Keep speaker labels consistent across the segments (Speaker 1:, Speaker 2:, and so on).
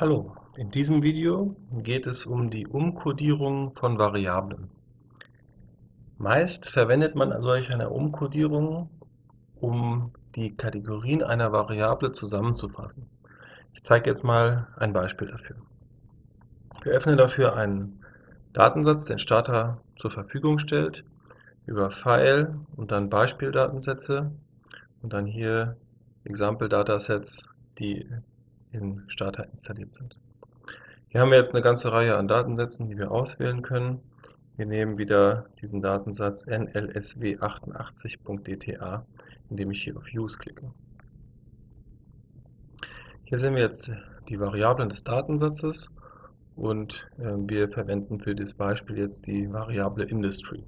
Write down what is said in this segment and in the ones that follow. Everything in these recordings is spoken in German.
Speaker 1: Hallo, in diesem Video geht es um die Umkodierung von Variablen. Meist verwendet man solch eine Umkodierung, um die Kategorien einer Variable zusammenzufassen. Ich zeige jetzt mal ein Beispiel dafür. Wir öffnen dafür einen Datensatz, den Starter zur Verfügung stellt, über File und dann Beispieldatensätze und dann hier Example Datasets, die in Starter installiert sind. Hier haben wir jetzt eine ganze Reihe an Datensätzen, die wir auswählen können. Wir nehmen wieder diesen Datensatz nlsw88.dta, indem ich hier auf Use klicke. Hier sehen wir jetzt die Variablen des Datensatzes und äh, wir verwenden für dieses Beispiel jetzt die Variable Industry.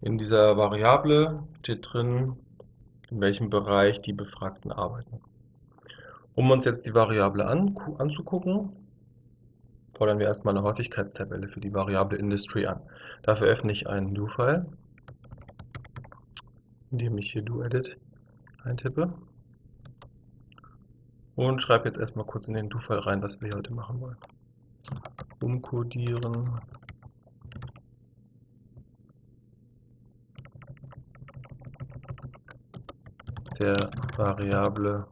Speaker 1: In dieser Variable steht drin, in welchem Bereich die Befragten arbeiten. Um uns jetzt die Variable an, anzugucken, fordern wir erstmal eine Häufigkeitstabelle für die Variable Industry an. Dafür öffne ich einen Do-File, indem ich hier DoEdit eintippe und schreibe jetzt erstmal kurz in den Do-File rein, was wir heute machen wollen. Umcodieren der Variable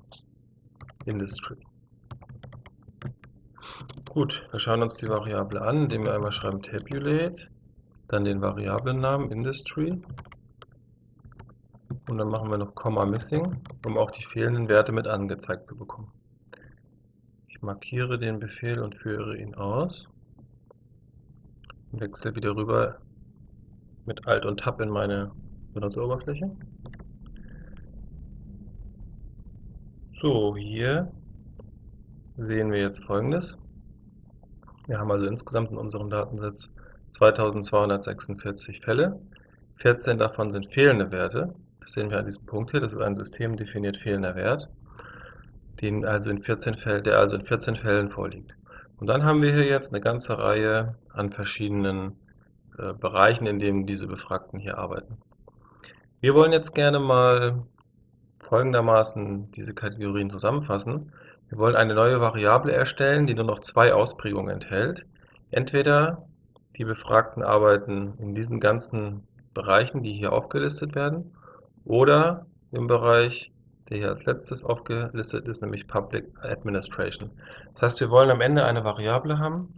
Speaker 1: Industry. Gut, wir schauen uns die Variable an, indem wir einmal schreiben tabulate, dann den Variablennamen Industry und dann machen wir noch Komma Missing, um auch die fehlenden Werte mit angezeigt zu bekommen. Ich markiere den Befehl und führe ihn aus und wechsle wieder rüber mit Alt und Tab in meine Benutzeroberfläche. So, hier sehen wir jetzt folgendes. Wir haben also insgesamt in unserem Datensatz 2246 Fälle. 14 davon sind fehlende Werte. Das sehen wir an diesem Punkt hier. Das ist ein systemdefiniert fehlender Wert, den also in 14 Fällen, der also in 14 Fällen vorliegt. Und dann haben wir hier jetzt eine ganze Reihe an verschiedenen äh, Bereichen, in denen diese Befragten hier arbeiten. Wir wollen jetzt gerne mal folgendermaßen diese Kategorien zusammenfassen. Wir wollen eine neue Variable erstellen, die nur noch zwei Ausprägungen enthält. Entweder die Befragten arbeiten in diesen ganzen Bereichen, die hier aufgelistet werden, oder im Bereich, der hier als letztes aufgelistet ist, nämlich Public Administration. Das heißt, wir wollen am Ende eine Variable haben,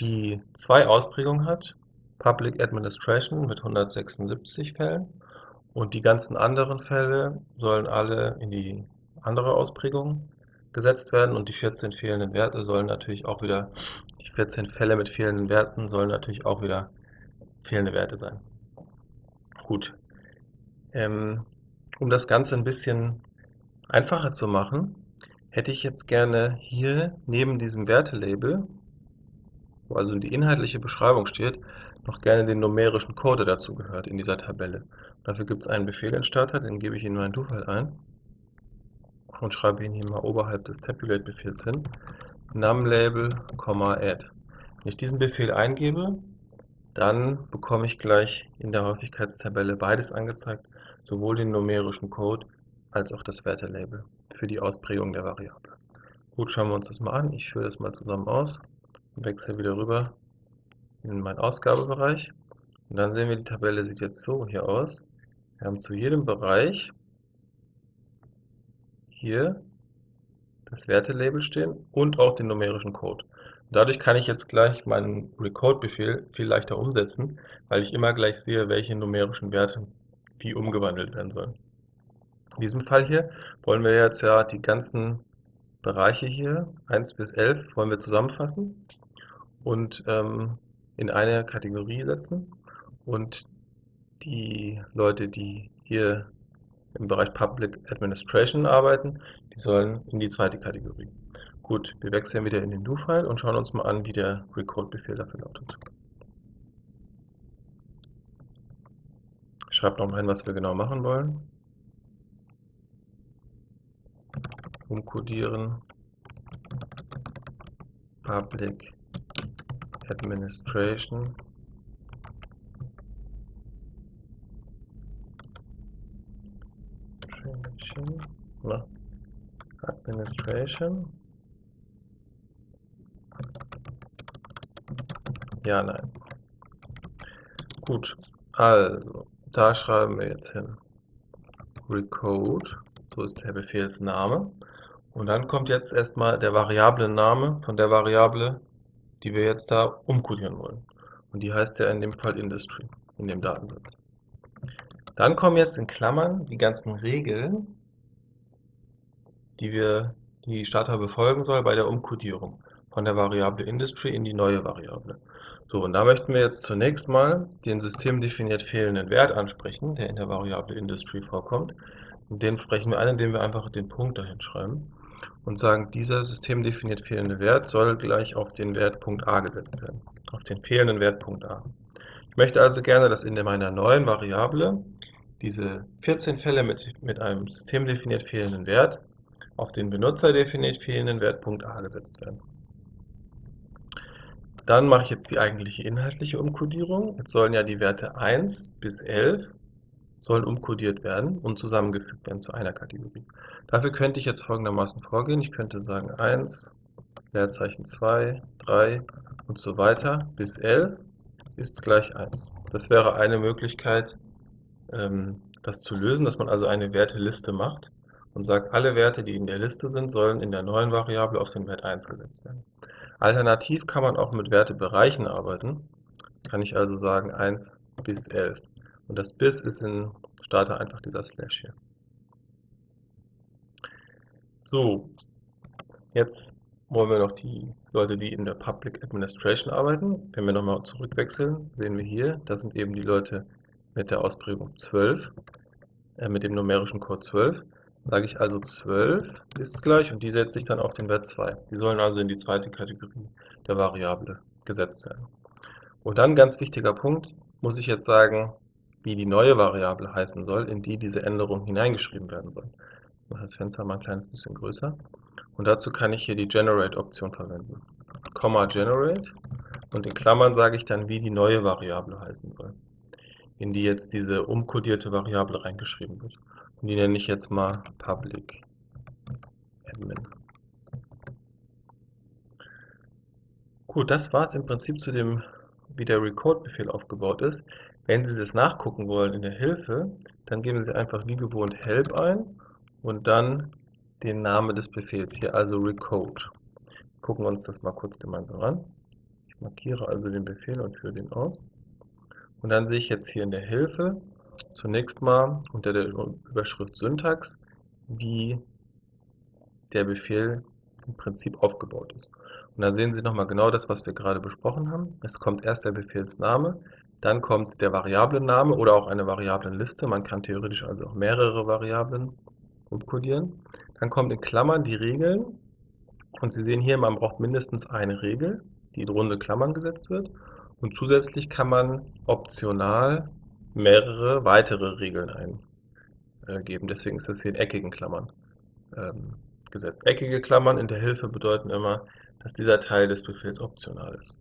Speaker 1: die zwei Ausprägungen hat, Public Administration mit 176 Fällen und die ganzen anderen Fälle sollen alle in die andere Ausprägung gesetzt werden und die 14 fehlenden Werte sollen natürlich auch wieder, die 14 Fälle mit fehlenden Werten sollen natürlich auch wieder fehlende Werte sein. Gut. Ähm, um das Ganze ein bisschen einfacher zu machen, hätte ich jetzt gerne hier neben diesem Wertelabel, wo also die inhaltliche Beschreibung steht, noch gerne den numerischen Code, dazu gehört in dieser Tabelle. Dafür gibt es einen Befehl in Starter, den gebe ich in meinen Do-File ein und schreibe ihn hier mal oberhalb des Tabulate-Befehls hin. numLabel, add. Wenn ich diesen Befehl eingebe, dann bekomme ich gleich in der Häufigkeitstabelle beides angezeigt, sowohl den numerischen Code als auch das Wertelabel für die Ausprägung der Variable. Gut, schauen wir uns das mal an. Ich führe das mal zusammen aus wechsle wieder rüber in meinen Ausgabebereich. Und dann sehen wir, die Tabelle sieht jetzt so hier aus. Wir haben zu jedem Bereich hier das Wertelabel stehen und auch den numerischen Code. Dadurch kann ich jetzt gleich meinen Recode-Befehl viel leichter umsetzen, weil ich immer gleich sehe, welche numerischen Werte wie umgewandelt werden sollen. In diesem Fall hier wollen wir jetzt ja die ganzen Bereiche hier, 1 bis 11, wollen wir zusammenfassen und ähm, in eine Kategorie setzen und die Leute, die hier im Bereich Public Administration arbeiten, die sollen in die zweite Kategorie. Gut, wir wechseln wieder in den Do-File und schauen uns mal an, wie der Recode-Befehl dafür lautet. Ich schreibe nochmal hin, was wir genau machen wollen. Umcodieren Public Administration. Administration. Ja, nein. Gut, also, da schreiben wir jetzt hin. Recode, so ist der Befehlsname. Und dann kommt jetzt erstmal der Variablen-Name von der Variable, die wir jetzt da umkodieren wollen. Und die heißt ja in dem Fall Industry, in dem Datensatz. Dann kommen jetzt in Klammern die ganzen Regeln, die wir die Starter befolgen soll bei der Umkodierung von der Variable Industry in die neue Variable. So, und da möchten wir jetzt zunächst mal den systemdefiniert fehlenden Wert ansprechen, der in der Variable Industry vorkommt. Und den sprechen wir an, indem wir einfach den Punkt dahin schreiben und sagen, dieser systemdefiniert fehlende Wert soll gleich auf den Wert Punkt a gesetzt werden, auf den fehlenden Wert Punkt a. Ich möchte also gerne, dass in meiner neuen Variable diese 14 Fälle mit, mit einem systemdefiniert fehlenden Wert auf den benutzerdefiniert fehlenden Wert Punkt a gesetzt werden. Dann mache ich jetzt die eigentliche inhaltliche Umkodierung. Jetzt sollen ja die Werte 1 bis 11 sollen umkodiert werden und zusammengefügt werden zu einer Kategorie. Dafür könnte ich jetzt folgendermaßen vorgehen. Ich könnte sagen 1, Leerzeichen 2, 3 und so weiter bis 11 ist gleich 1. Das wäre eine Möglichkeit, ähm, das zu lösen, dass man also eine Werteliste macht und sagt, alle Werte, die in der Liste sind, sollen in der neuen Variable auf den Wert 1 gesetzt werden. Alternativ kann man auch mit Wertebereichen arbeiten. Kann ich also sagen 1 bis 11. Und das bis ist in Starter einfach dieser Slash hier. So, jetzt wollen wir noch die Leute, die in der Public Administration arbeiten. Wenn wir nochmal zurückwechseln, sehen wir hier, das sind eben die Leute mit der Ausprägung 12, äh, mit dem numerischen Code 12 sage ich also 12 ist gleich und die setze ich dann auf den Wert 2. Die sollen also in die zweite Kategorie der Variable gesetzt werden. Und dann ganz wichtiger Punkt, muss ich jetzt sagen, wie die neue Variable heißen soll, in die diese Änderung hineingeschrieben werden soll. Ich mache das Fenster mal ein kleines bisschen größer. Und dazu kann ich hier die Generate-Option verwenden. Komma Generate und in Klammern sage ich dann, wie die neue Variable heißen soll, in die jetzt diese umkodierte Variable reingeschrieben wird. Und die nenne ich jetzt mal Public Admin. Gut, das war es im Prinzip zu dem, wie der Recode-Befehl aufgebaut ist. Wenn Sie das nachgucken wollen in der Hilfe, dann geben Sie einfach wie gewohnt help ein und dann den Namen des Befehls hier, also recode. Gucken wir uns das mal kurz gemeinsam an. Ich markiere also den Befehl und führe den aus. Und dann sehe ich jetzt hier in der Hilfe, zunächst mal unter der Überschrift Syntax, wie der Befehl im Prinzip aufgebaut ist. Und da sehen Sie nochmal genau das, was wir gerade besprochen haben. Es kommt erst der Befehlsname, dann kommt der Variablenname oder auch eine Variablenliste. Man kann theoretisch also auch mehrere Variablen umkodieren. Dann kommt in Klammern die Regeln. Und Sie sehen hier, man braucht mindestens eine Regel, die in runde Klammern gesetzt wird. Und zusätzlich kann man optional mehrere weitere Regeln eingeben. Deswegen ist das hier in eckigen Klammern ähm, gesetzt. Eckige Klammern in der Hilfe bedeuten immer, dass dieser Teil des Befehls optional ist.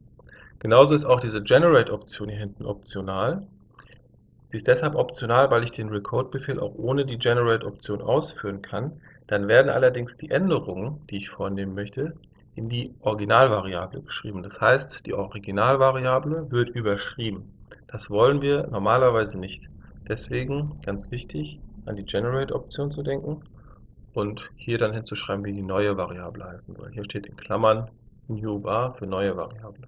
Speaker 1: Genauso ist auch diese Generate-Option hier hinten optional. Sie ist deshalb optional, weil ich den Recode-Befehl auch ohne die Generate-Option ausführen kann. Dann werden allerdings die Änderungen, die ich vornehmen möchte, in die Originalvariable geschrieben. Das heißt, die Originalvariable wird überschrieben. Das wollen wir normalerweise nicht. Deswegen, ganz wichtig, an die Generate-Option zu denken und hier dann hinzuschreiben, wie die neue Variable heißen soll. Hier steht in Klammern New Bar für neue Variable.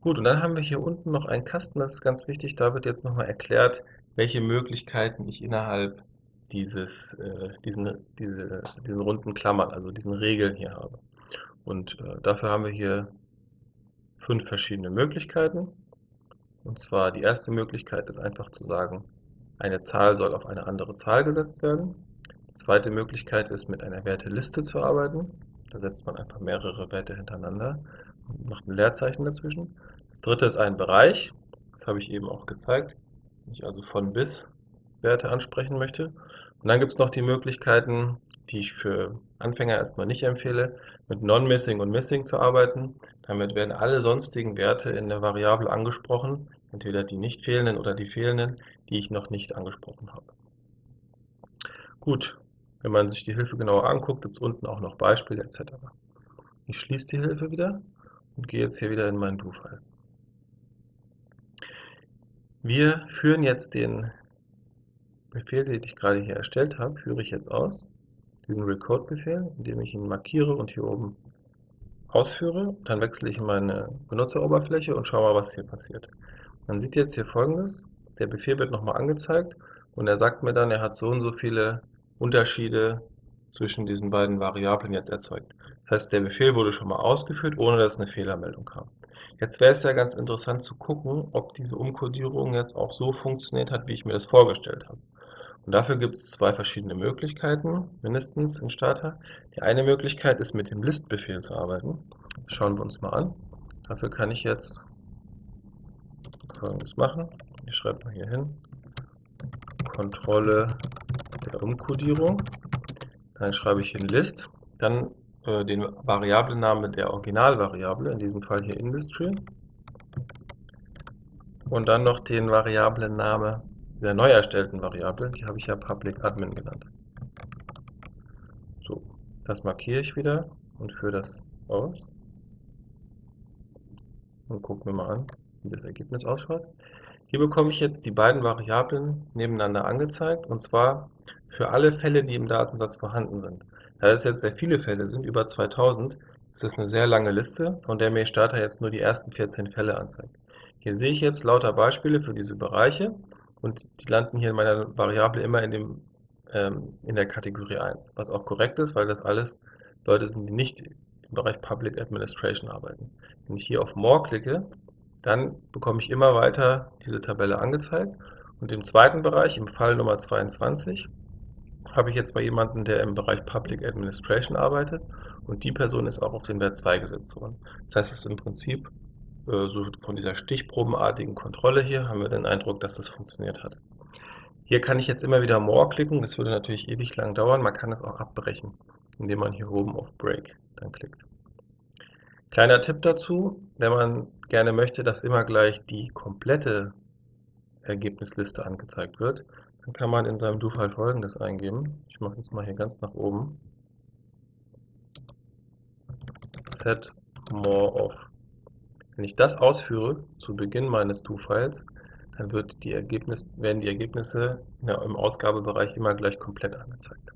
Speaker 1: Gut, und dann haben wir hier unten noch einen Kasten, das ist ganz wichtig, da wird jetzt nochmal erklärt, welche Möglichkeiten ich innerhalb dieses, äh, diesen, diese, diesen runden Klammern, also diesen Regeln hier habe. Und äh, dafür haben wir hier fünf verschiedene Möglichkeiten. Und zwar die erste Möglichkeit ist einfach zu sagen, eine Zahl soll auf eine andere Zahl gesetzt werden. Die zweite Möglichkeit ist, mit einer Werteliste zu arbeiten. Da setzt man einfach mehrere Werte hintereinander und macht ein Leerzeichen dazwischen. Das dritte ist ein Bereich. Das habe ich eben auch gezeigt. Wenn ich also von bis Werte ansprechen möchte. Und dann gibt es noch die Möglichkeiten, die ich für Anfänger erstmal nicht empfehle, mit Non-Missing und Missing zu arbeiten. Damit werden alle sonstigen Werte in der Variable angesprochen, entweder die nicht fehlenden oder die fehlenden, die ich noch nicht angesprochen habe. Gut, wenn man sich die Hilfe genauer anguckt, gibt es unten auch noch Beispiele etc. Ich schließe die Hilfe wieder und gehe jetzt hier wieder in meinen Do-File. Wir führen jetzt den Befehl, den ich gerade hier erstellt habe, führe ich jetzt aus. Diesen Recode-Befehl, indem ich ihn markiere und hier oben ausführe. Dann wechsle ich in meine Benutzeroberfläche und schaue mal, was hier passiert. Man sieht jetzt hier folgendes. Der Befehl wird nochmal angezeigt und er sagt mir dann, er hat so und so viele Unterschiede zwischen diesen beiden Variablen jetzt erzeugt. Das heißt, der Befehl wurde schon mal ausgeführt, ohne dass eine Fehlermeldung kam. Jetzt wäre es ja ganz interessant zu gucken, ob diese Umkodierung jetzt auch so funktioniert hat, wie ich mir das vorgestellt habe. Und dafür gibt es zwei verschiedene Möglichkeiten, mindestens im Starter. Die eine Möglichkeit ist, mit dem List-Befehl zu arbeiten. Das schauen wir uns mal an. Dafür kann ich jetzt folgendes machen. Ich schreibe mal hier hin. Kontrolle der Umkodierung. Dann schreibe ich in List. Dann äh, den Variablennamen der Originalvariable, in diesem Fall hier Industry. Und dann noch den Variablennamen der neu erstellten Variable, die habe ich ja Public Admin genannt. So, das markiere ich wieder und führe das aus. Und gucken wir mal an, wie das Ergebnis ausschaut. Hier bekomme ich jetzt die beiden Variablen nebeneinander angezeigt, und zwar für alle Fälle, die im Datensatz vorhanden sind. Da es jetzt sehr viele Fälle sind, über 2000, ist das eine sehr lange Liste, von der mir Starter jetzt nur die ersten 14 Fälle anzeigt. Hier sehe ich jetzt lauter Beispiele für diese Bereiche und die landen hier in meiner Variable immer in, dem, ähm, in der Kategorie 1, was auch korrekt ist, weil das alles Leute sind, die nicht im Bereich Public Administration arbeiten. Wenn ich hier auf More klicke, dann bekomme ich immer weiter diese Tabelle angezeigt und im zweiten Bereich, im Fall Nummer 22, habe ich jetzt mal jemanden, der im Bereich Public Administration arbeitet und die Person ist auch auf den Wert 2 gesetzt worden. Das heißt, es ist im Prinzip äh, so von dieser stichprobenartigen Kontrolle hier haben wir den Eindruck, dass das funktioniert hat. Hier kann ich jetzt immer wieder More klicken, das würde natürlich ewig lang dauern, man kann es auch abbrechen, indem man hier oben auf Break dann klickt. Kleiner Tipp dazu, wenn man gerne möchte, dass immer gleich die komplette Ergebnisliste angezeigt wird, dann kann man in seinem Do-File folgendes eingeben. Ich mache das mal hier ganz nach oben. Set more off. Wenn ich das ausführe zu Beginn meines Do-Files, dann wird die Ergebnis, werden die Ergebnisse ja, im Ausgabebereich immer gleich komplett angezeigt.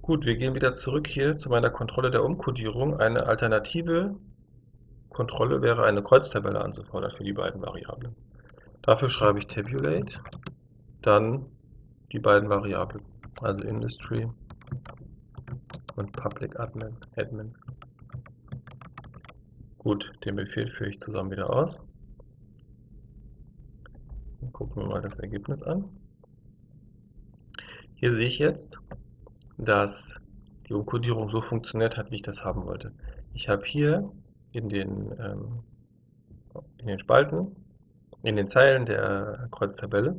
Speaker 1: Gut, wir gehen wieder zurück hier zu meiner Kontrolle der Umkodierung. Eine alternative Kontrolle wäre eine Kreuztabelle anzufordern für die beiden Variablen. Dafür schreibe ich Tabulate, dann die beiden Variablen, also Industry und Public Admin. Admin. Gut, den Befehl führe ich zusammen wieder aus. Gucken wir mal das Ergebnis an. Hier sehe ich jetzt, dass die Umkodierung so funktioniert hat, wie ich das haben wollte. Ich habe hier in den, ähm, in den Spalten, in den Zeilen der Kreuztabelle,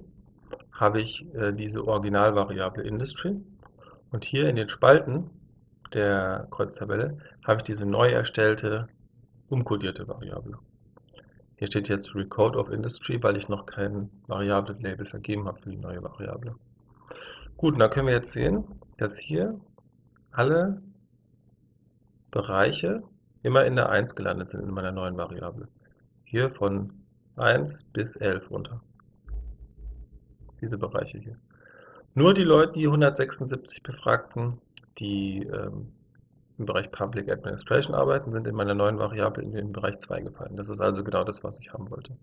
Speaker 1: habe ich äh, diese Originalvariable Industry und hier in den Spalten der Kreuztabelle habe ich diese neu erstellte umkodierte Variable. Hier steht jetzt Recode of Industry, weil ich noch kein Variablen-Label vergeben habe für die neue Variable. Gut, dann können wir jetzt sehen, dass hier alle Bereiche immer in der 1 gelandet sind in meiner neuen Variable. Hier von 1 bis 11 runter. Diese Bereiche hier. Nur die Leute, die 176 Befragten, die ähm, im Bereich Public Administration arbeiten, sind in meiner neuen Variable in den Bereich 2 gefallen. Das ist also genau das, was ich haben wollte.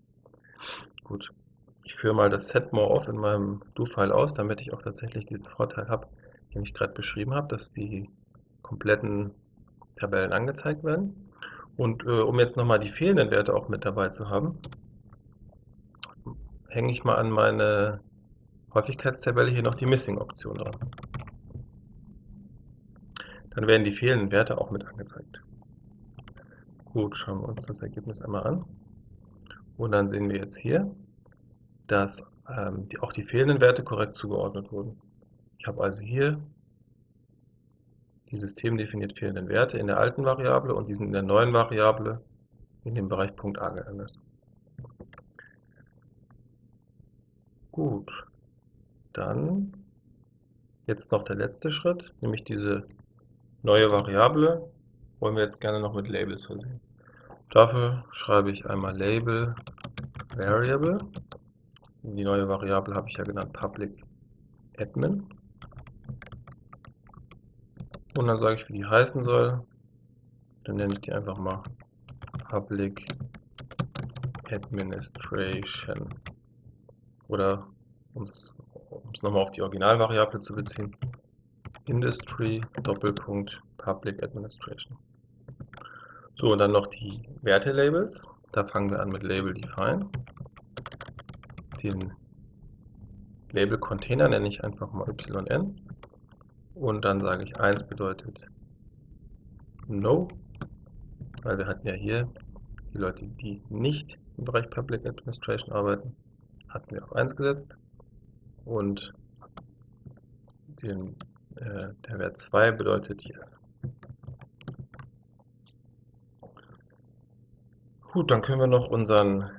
Speaker 1: Gut, ich führe mal das Set More Off in meinem Do-File aus, damit ich auch tatsächlich diesen Vorteil habe, den ich gerade beschrieben habe, dass die kompletten Tabellen angezeigt werden. Und äh, um jetzt nochmal die fehlenden Werte auch mit dabei zu haben, hänge ich mal an meine Häufigkeitstabelle hier noch die Missing-Option dran. Dann werden die fehlenden Werte auch mit angezeigt. Gut, schauen wir uns das Ergebnis einmal an. Und dann sehen wir jetzt hier, dass ähm, die, auch die fehlenden Werte korrekt zugeordnet wurden. Ich habe also hier die systemdefiniert fehlenden Werte in der alten Variable und die sind in der neuen Variable in dem Bereich Punkt A geändert. Gut, dann jetzt noch der letzte Schritt, nämlich diese neue Variable wollen wir jetzt gerne noch mit Labels versehen. Dafür schreibe ich einmal Label Variable. Die neue Variable habe ich ja genannt Public Admin. Und dann sage ich, wie die heißen soll. Dann nenne ich die einfach mal Public Administration. Oder, um es nochmal auf die Originalvariable zu beziehen, Industry Doppelpunkt Public Administration. So, und dann noch die Wertelabels. Da fangen wir an mit Label Define. Den Label Container nenne ich einfach mal yn. Und dann sage ich 1 bedeutet No, weil wir hatten ja hier die Leute, die nicht im Bereich Public Administration arbeiten, hatten wir auf 1 gesetzt. Und den, äh, der Wert 2 bedeutet Yes. Gut, dann können wir noch unseren,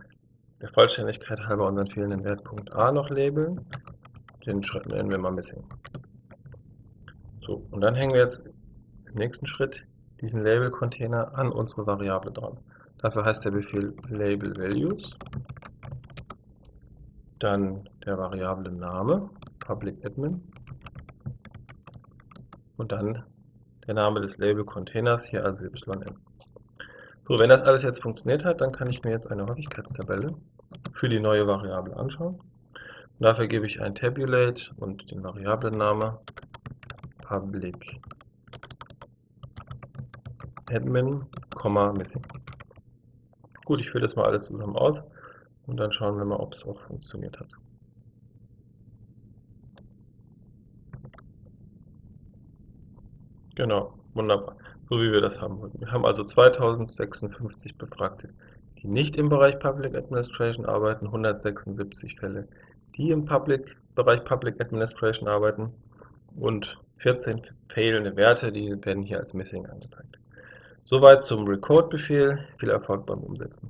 Speaker 1: der Vollständigkeit halber unseren fehlenden Wert Punkt A noch labeln. Den nennen wir mal Missing. So, und dann hängen wir jetzt im nächsten Schritt diesen Label-Container an unsere Variable dran. Dafür heißt der Befehl Label Values, dann der Variable Name, Public Admin, und dann der Name des Label-Containers, hier also yn. So, wenn das alles jetzt funktioniert hat, dann kann ich mir jetzt eine Häufigkeitstabelle für die neue Variable anschauen. Und dafür gebe ich ein Tabulate und den Variablename public admin, missing. Gut, ich führe das mal alles zusammen aus und dann schauen wir mal, ob es auch funktioniert hat. Genau, wunderbar, so wie wir das haben wollten. Wir haben also 2056 Befragte, die nicht im Bereich Public Administration arbeiten, 176 Fälle, die im Public, Bereich Public Administration arbeiten und 14 fehlende Werte, die werden hier als Missing angezeigt. Soweit zum Record-Befehl. Viel Erfolg beim Umsetzen.